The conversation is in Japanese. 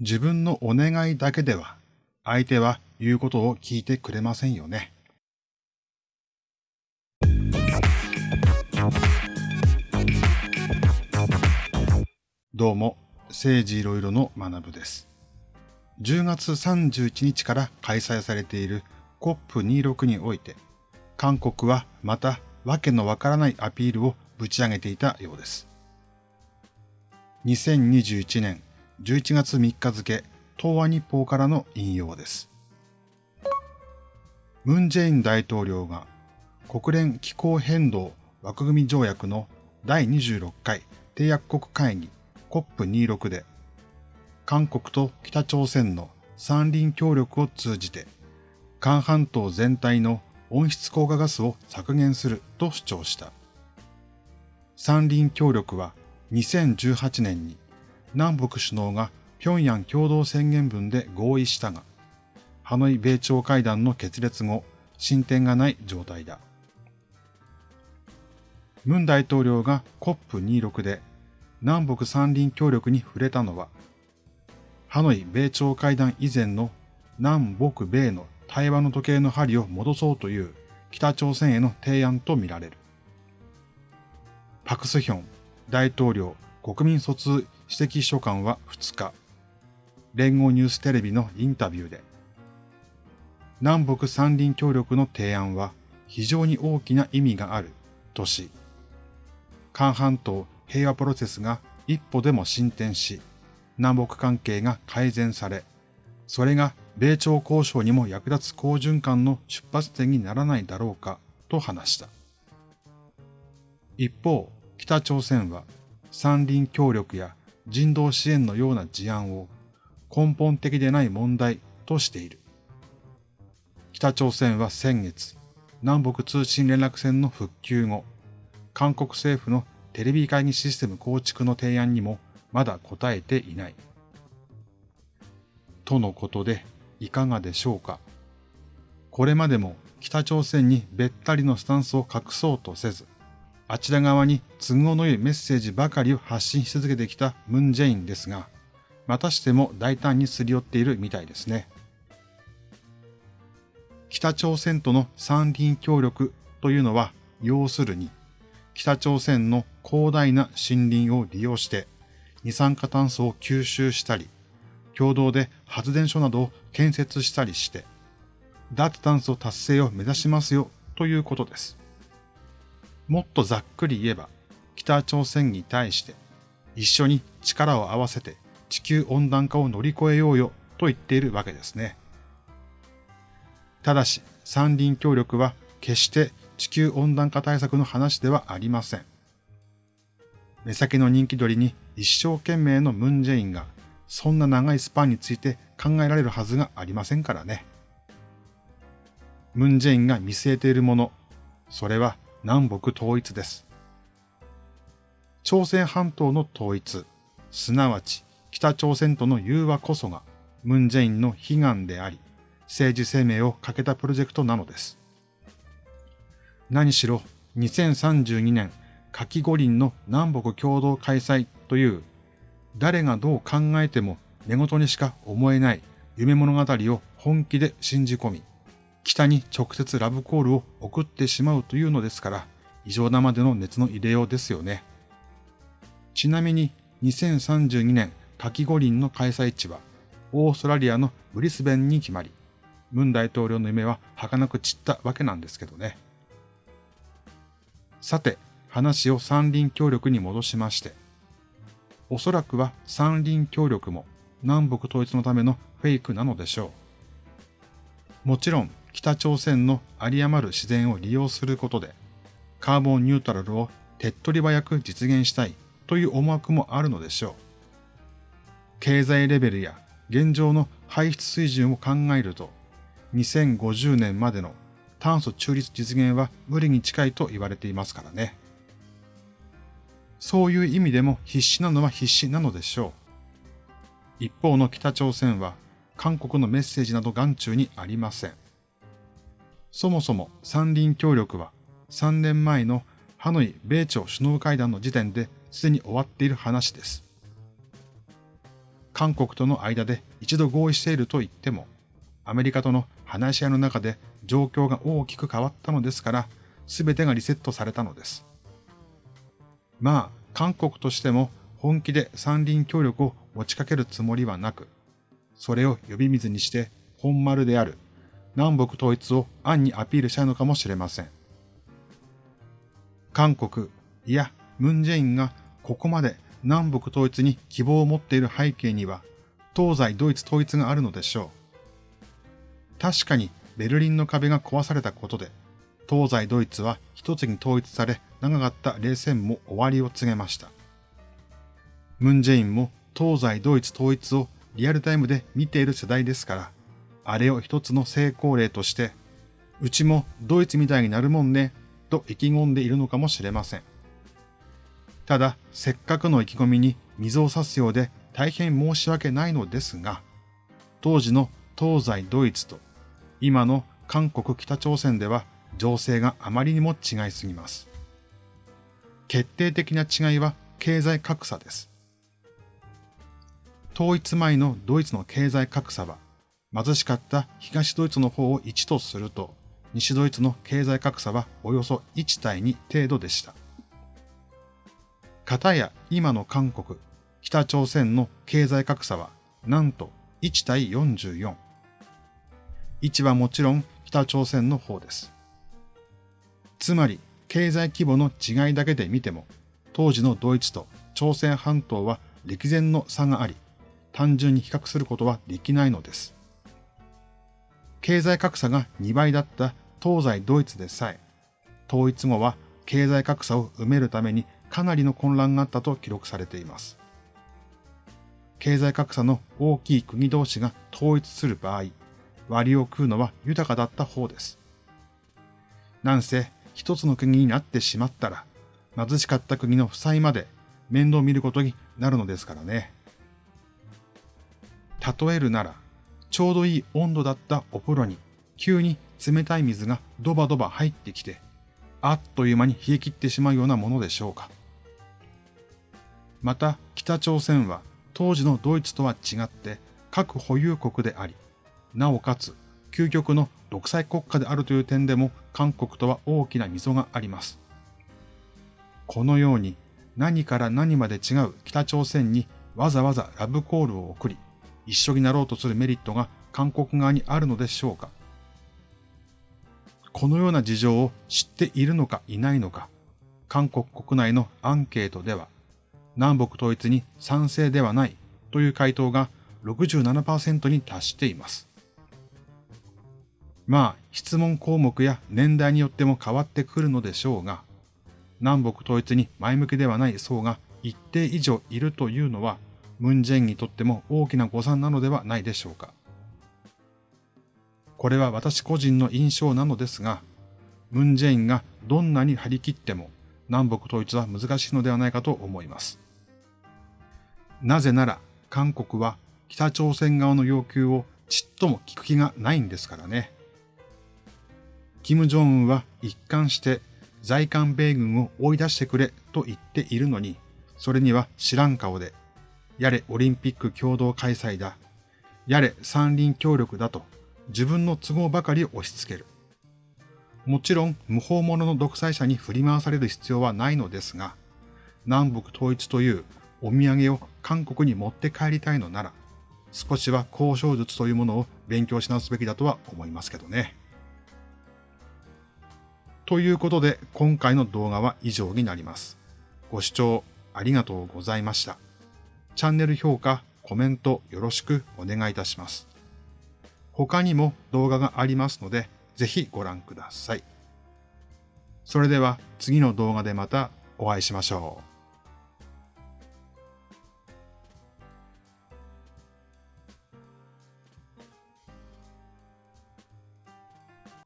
自分のお願いだけでは相手は言うことを聞いてくれませんよね。どうも、政治いろいろの学部です。10月31日から開催されている COP26 において、韓国はまたわけのわからないアピールをぶち上げていたようです。2021年11月3日付、東亜日報からの引用です。ムン・ジェイン大統領が国連気候変動枠組み条約の第26回締約国会議 COP26 で韓国と北朝鮮の三輪協力を通じて韓半島全体の温室効果ガスを削減すると主張した。三輪協力は2018年に南北首脳が平壌共同宣言文で合意したが、ハノイ米朝会談の決裂後、進展がない状態だ。ムン大統領が COP26 で南北三輪協力に触れたのは、ハノイ米朝会談以前の南北米の対話の時計の針を戻そうという北朝鮮への提案とみられる。パクスヒョン大統領国民疎通指摘秘書官は2日、連合ニューステレビのインタビューで、南北三輪協力の提案は非常に大きな意味があるとし、韓半島平和プロセスが一歩でも進展し、南北関係が改善され、それが米朝交渉にも役立つ好循環の出発点にならないだろうかと話した。一方、北朝鮮は山林協力や人道支援のような事案を根本的でない問題としている。北朝鮮は先月、南北通信連絡線の復旧後、韓国政府のテレビ会議システム構築の提案にもまだ答えていない。とのことでいかがでしょうか。これまでも北朝鮮にべったりのスタンスを隠そうとせず、あちら側に都合の良いメッセージばかりを発信し続けてきたムン・ジェインですが、またしても大胆にすり寄っているみたいですね。北朝鮮との三輪協力というのは、要するに、北朝鮮の広大な森林を利用して二酸化炭素を吸収したり、共同で発電所などを建設したりして、脱炭素達成を目指しますよということです。もっとざっくり言えば、北朝鮮に対して一緒に力を合わせて地球温暖化を乗り越えようよと言っているわけですね。ただし、三輪協力は決して地球温暖化対策の話ではありません。目先の人気取りに一生懸命のムンジェインがそんな長いスパンについて考えられるはずがありませんからね。ムンジェインが見据えているもの、それは南北統一です。朝鮮半島の統一、すなわち北朝鮮との融和こそがムンジェインの悲願であり、政治生命をかけたプロジェクトなのです。何しろ2032年夏季五輪の南北共同開催という誰がどう考えても寝言にしか思えない夢物語を本気で信じ込み、北に直接ラブコールを送ってしまうというのですから、異常なまでの熱の入れようですよね。ちなみに2032年夏季五輪の開催地はオーストラリアのブリスベンに決まり、ムン大統領の夢は儚く散ったわけなんですけどね。さて、話を三輪協力に戻しまして、おそらくは三輪協力も南北統一のためのフェイクなのでしょう。もちろん北朝鮮の有り余る自然を利用することで、カーボンニュートラルを手っ取り早く実現したいという思惑もあるのでしょう。経済レベルや現状の排出水準を考えると、2050年までの炭素中立実現は無理に近いと言われていますからね。そういう意味でも必死なのは必死なのでしょう。一方の北朝鮮は韓国のメッセージなど眼中にありません。そもそも三輪協力は3年前のハノイ米朝首脳会談の時点ですでに終わっている話です。韓国との間で一度合意していると言っても、アメリカとの話し合いの中で状況が大きく変わったのですから、すべてがリセットされたのです。まあ、韓国としても本気で三輪協力を持ちかけるつもりはなく、それを呼び水にして本丸である南北統一を暗にアピールしたいのかもしれません。韓国、いや、ムンジェインがここまで南北統一に希望を持っている背景には、東西ドイツ統一があるのでしょう。確かにベルリンの壁が壊されたことで、東西ドイツは一つに統一され、長かった冷戦も終わりを告げました。ムンジェインも東西ドイツ統一をリアルタイムで見ている世代ですから、あれを一つの成功例として、うちもドイツみたいになるもんね、と意気込んでいるのかもしれません。ただ、せっかくの意気込みに水を差すようで大変申し訳ないのですが、当時の東西ドイツと今の韓国北朝鮮では情勢があまりにも違いすぎます。決定的な違いは経済格差です。統一前のドイツの経済格差は貧しかった東ドイツの方を1とすると西ドイツの経済格差はおよそ1対2程度でした。かたや今の韓国、北朝鮮の経済格差はなんと1対44。1はもちろん北朝鮮の方です。つまり経済規模の違いだけで見ても当時のドイツと朝鮮半島は歴然の差があり単純に比較することはできないのです。経済格差が2倍だった東西ドイツでさえ、統一後は経済格差を埋めるためにかなりの混乱があったと記録されています。経済格差の大きい国同士が統一する場合、割を食うのは豊かだった方です。なんせ一つの国になってしまったら、貧しかった国の負債まで面倒見ることになるのですからね。例えるなら、ちょうどいい温度だったお風呂に急に冷たい水がドバドバ入ってきて、あっという間に冷え切ってしまうようなものでしょうか。また北朝鮮は当時のドイツとは違って核保有国であり、なおかつ究極の独裁国家であるという点でも韓国とは大きな溝があります。このように何から何まで違う北朝鮮にわざわざラブコールを送り、一緒になろうとするメリットが韓国側にあるのでしょうか？このような事情を知っているのかいないのか、韓国国内のアンケートでは、南北統一に賛成ではないという回答が67%に達しています。まあ、質問項目や年代によっても変わってくるのでしょうが、南北統一に前向きではない層が一定以上いるというのは、ムンジェインにとっても大きな誤算なのではないでしょうか。これは私個人の印象なのですが、ムンジェインがどんなに張り切っても南北統一は難しいのではないかと思います。なぜなら韓国は北朝鮮側の要求をちっとも聞く気がないんですからね。キム・ジョンウンは一貫して在韓米軍を追い出してくれと言っているのに、それには知らん顔で、やれオリンピック共同開催だ、やれ三輪協力だと自分の都合ばかり押し付ける。もちろん無法者の独裁者に振り回される必要はないのですが、南北統一というお土産を韓国に持って帰りたいのなら、少しは交渉術というものを勉強し直すべきだとは思いますけどね。ということで今回の動画は以上になります。ご視聴ありがとうございました。チャンネル評価、コメントよろしくお願いいたします。他にも動画がありますので、ぜひご覧ください。それでは次の動画でまたお会いしましょう。